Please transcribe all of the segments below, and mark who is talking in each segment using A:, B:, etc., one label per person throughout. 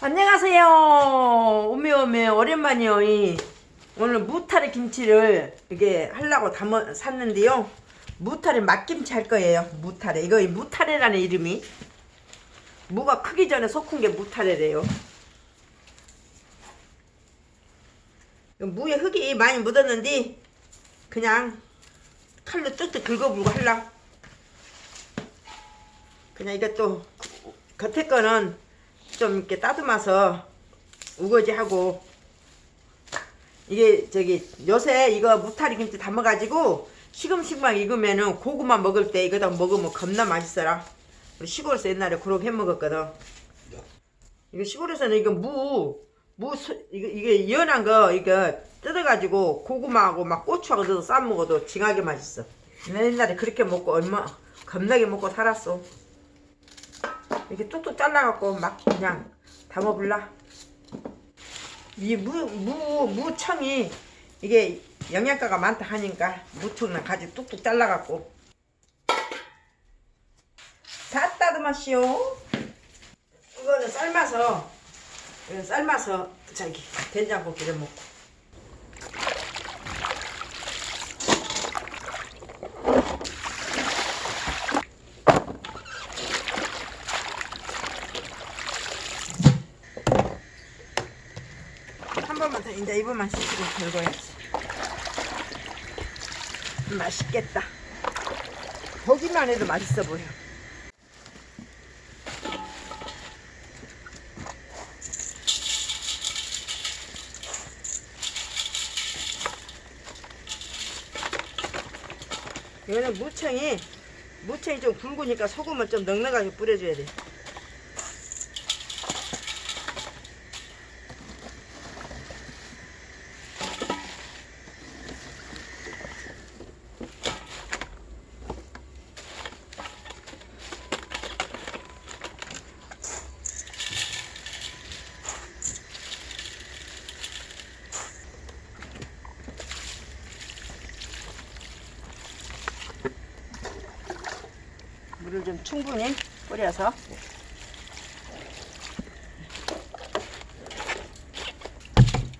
A: 안녕하세요. 오메오메 오랜만이요. 이 오늘 무타리 김치를 이게 하려고 담아 샀는데요. 무타리 맛김치 할 거예요. 무타리. 이거 이 무타리라는 이름이 무가 크기 전에 속은 게 무타리래요. 무에 흙이 많이 묻었는데 그냥 칼로 뚝뚝 긁어불고 할라. 그냥 이것도 겉에 거는 좀 이렇게 따듬어서 우거지 하고 이게 저기 요새 이거 무타리 김치 담아가지고 시금식만 익으면은 고구마 먹을 때 이거다 먹으면 겁나 맛있어라. 우리 시골에서 옛날에 그렇게 해 먹었거든. 이거 시골에서는 이거 무, 무, 소- 이거, 이게 연한 거 이거 뜯어가지고 고구마하고 막 고추하고 넣어서 싸 먹어도 징하게 맛있어. 내 옛날에 그렇게 먹고 얼마 겁나게 먹고 살았어 이렇게 뚝뚝 잘라갖고 막 그냥 담아볼라. 이 무, 무, 무청이 이게 영양가가 많다 하니까 무청은 가지 뚝뚝 잘라갖고 다 따듬었시오. 이거는 삶아서 이거 삶아서 저기 된장국기를 먹고 한 번만 더 이제 이번만 씻고 긁어야지. 맛있겠다. 보기만 해도 맛있어 보여. 이거는 무청이 무청이 좀 굵으니까 소금을 좀 넉넉하게 뿌려줘야 돼 물을 좀 충분히 뿌려서.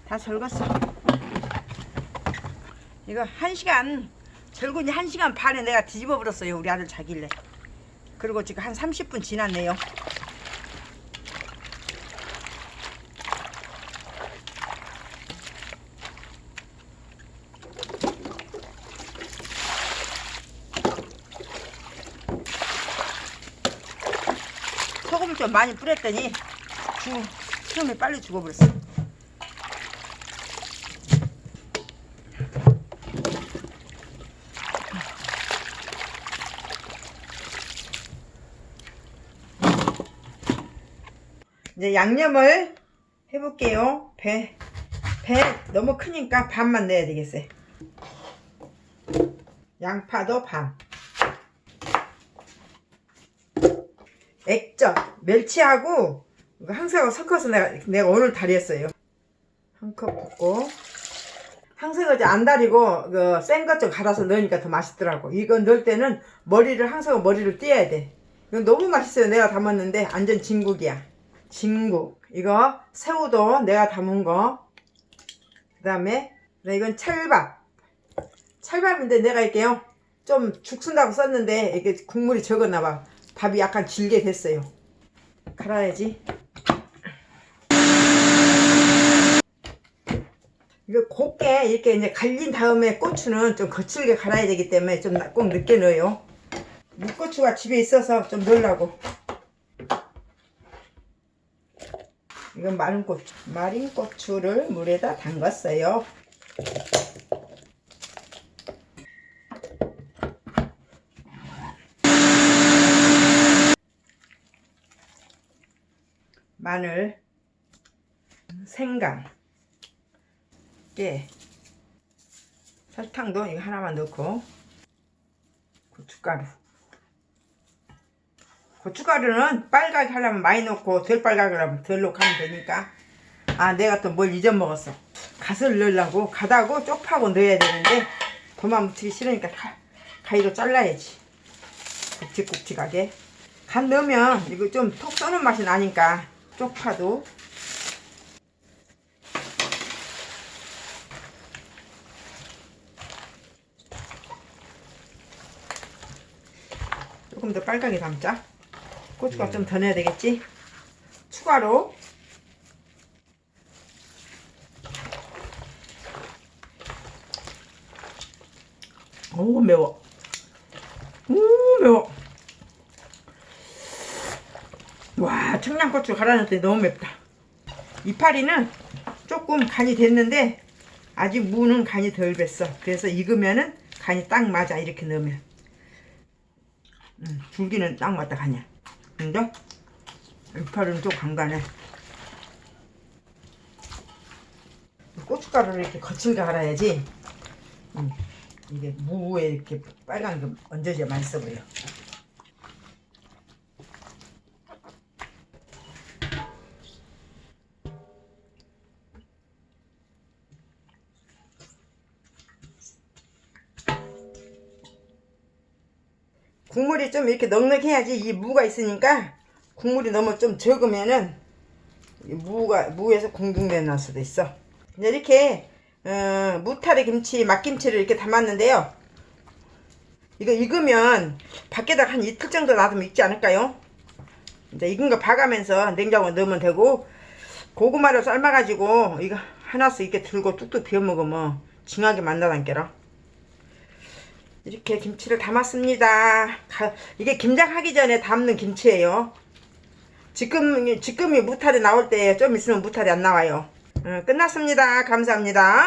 A: 다 절궜어. 이거 한 시간 절군이 한 시간 반에 내가 뒤집어 버렸어요 우리 아들 자길래 그리고 지금 한 30분 지났네요 좀 많이 뿌렸더니 죽, 수염이 빨리 죽어버렸어. 이제 양념을 해볼게요. 배, 배 너무 크니까 반만 넣어야 되겠어요. 양파도 반. 액젓, 멸치하고 이거 항색하고 섞어서 내가, 내가 오늘 달였어요. 한 컵 붓고 항색을 이제 안 달이고 그 센것 좀 갈아서 넣으니까 더 맛있더라고. 이거 넣을 때는 머리를 항색하고 머리를 떼야 돼. 이거 너무 맛있어요. 내가 담았는데 완전 진국이야. 진국. 이거 새우도 내가 담은 거. 그 다음에 이건 찰밥. 찰밥인데 내가 이렇게요. 좀 죽순다고 썼는데 이게 국물이 적었나 봐. 밥이 약간 질게 됐어요. 갈아야지. 이거 곱게 이렇게 이제 갈린 다음에 고추는 좀 거칠게 갈아야 되기 때문에 좀 꼭 늦게 넣어요. 무고추가 집에 있어서 좀 넣으려고. 이건 마른 고추. 마린 고추를 물에다 담갔어요. 마늘, 생강, 깨, 설탕도 이거 하나만 넣고 고춧가루. 고춧가루는 빨갛게 하려면 많이 넣고 덜 빨갛게 하려면 덜 넣고 하면 되니까. 아 내가 또 뭘 잊어먹었어. 갓을 넣으려고 갓하고 쪽파고 넣어야 되는데 도마 묻히기 싫으니까 가, 가위로 잘라야지. 굵직굵직하게. 간 넣으면 이거 좀 톡 쏘는 맛이 나니까 쪽파도. 조금 더 빨갛게 담자. 고추가 네. 좀더 넣어야 되겠지? 추가로. 오 매워. 오 매워. 와 청양고추 갈아놨더니 너무 맵다. 이파리는 조금 간이 됐는데 아직 무는 간이 덜 뱄어. 그래서 익으면은 간이 딱 맞아 이렇게 넣으면. 음, 줄기는 딱 맞다 간이야. 근데 이파리는 좀 간간해. 고춧가루를 이렇게 거칠게 갈아야지. 음, 이게 무에 이렇게 빨간 게 얹어져야 맛있어 보여. 국물이 좀 이렇게 넉넉해야지 이 무가 있으니까 국물이 너무 좀 적으면은 이 무가 무에서 공중내 날 수도 있어. 이렇게 어, 무타리 김치, 막김치를 이렇게 담았는데요. 이거 익으면 밖에다 한 이틀 정도 놔두면 익지 않을까요? 이제 익은 거 봐가면서 냉장고에 넣으면 되고 고구마를 삶아가지고 이거 하나씩 이렇게 들고 뚝뚝 비워 먹으면 징하게 만나단께라. 이렇게 김치를 담았습니다. 가- 이게 김장하기 전에 담는 김치예요. 지금 지금이 무탈이 나올 때 좀 있으면 무탈이 안 나와요. 어, 끝났습니다. 감사합니다.